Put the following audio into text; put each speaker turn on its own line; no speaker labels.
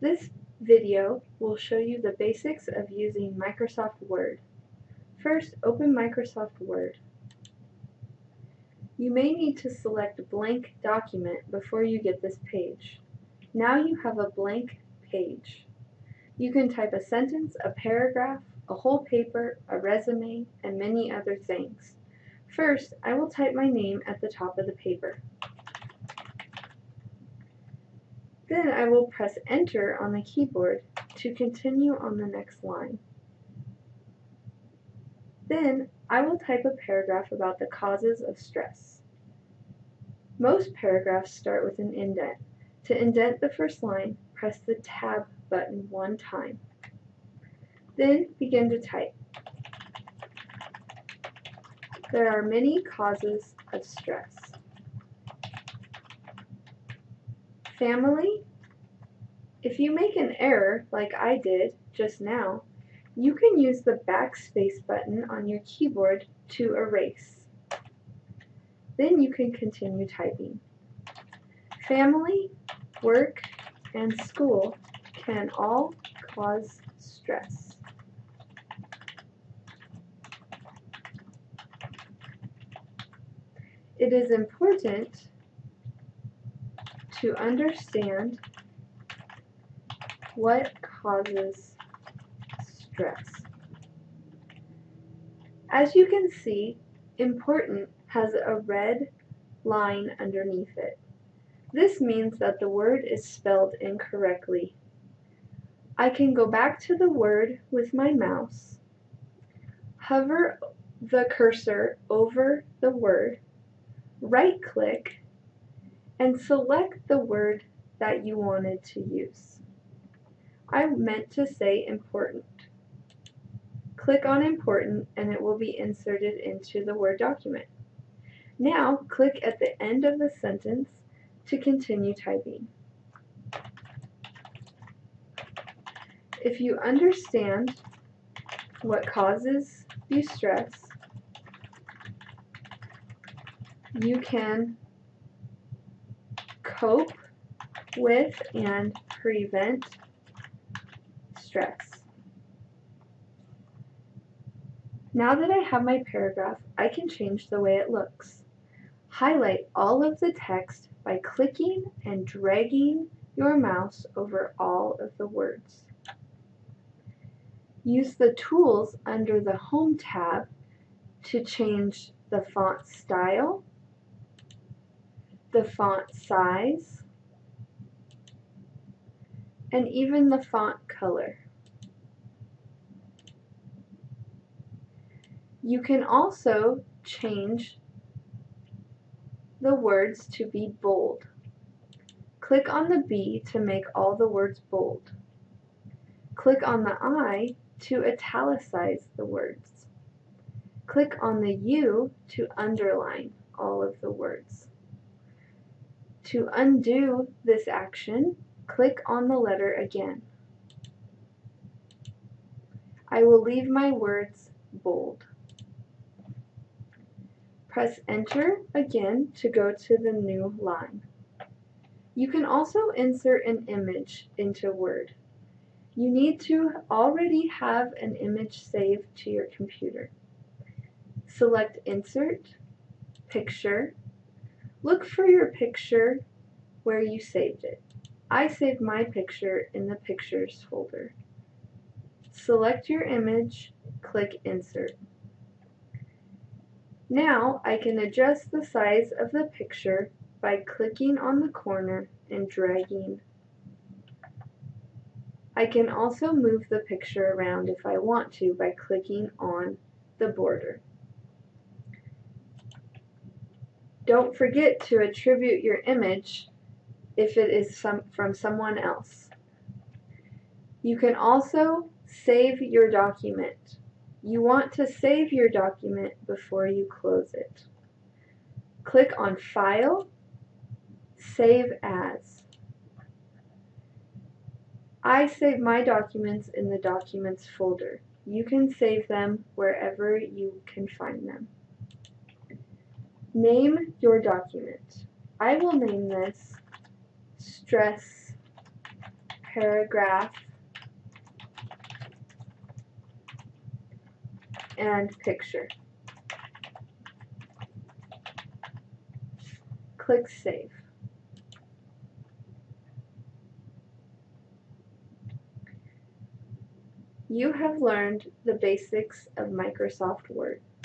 This video will show you the basics of using Microsoft Word. First, open Microsoft Word. You may need to select blank document before you get this page. Now you have a blank page. You can type a sentence, a paragraph, a whole paper, a resume, and many other things. First, I will type my name at the top of the paper. Then I will press enter on the keyboard to continue on the next line. Then I will type a paragraph about the causes of stress. Most paragraphs start with an indent. To indent the first line, press the tab button one time. Then begin to type. There are many causes of stress. Family, if you make an error like I did just now, you can use the backspace button on your keyboard to erase. Then you can continue typing. Family, work, and school can all cause stress. It is important to understand what causes stress. As you can see, important has a red line underneath it. This means that the word is spelled incorrectly. I can go back to the word with my mouse, hover the cursor over the word, right click, and select the word that you wanted to use. I meant to say important. Click on important and it will be inserted into the Word document. Now click at the end of the sentence to continue typing. If you understand what causes you stress, you can cope with and prevent stress. Now that I have my paragraph, I can change the way it looks. Highlight all of the text by clicking and dragging your mouse over all of the words. Use the tools under the Home tab to change the font style, the font size, and even the font color. You can also change the words to be bold. Click on the B to make all the words bold. Click on the I to italicize the words. Click on the U to underline all of the words. To undo this action, click on the letter again. I will leave my words bold. Press enter again to go to the new line. You can also insert an image into Word. You need to already have an image saved to your computer. Select Insert, Picture. Look for your picture where you saved it. I saved my picture in the Pictures folder. Select your image, click Insert. Now I can adjust the size of the picture by clicking on the corner and dragging. I can also move the picture around if I want to by clicking on the border. Don't forget to attribute your image if it is some, from someone else. You can also save your document. You want to save your document before you close it. Click on File, Save As. I save my documents in the Documents folder. You can save them wherever you can find them. Name your document. I will name this stress paragraph, and picture. Click Save. You have learned the basics of Microsoft Word.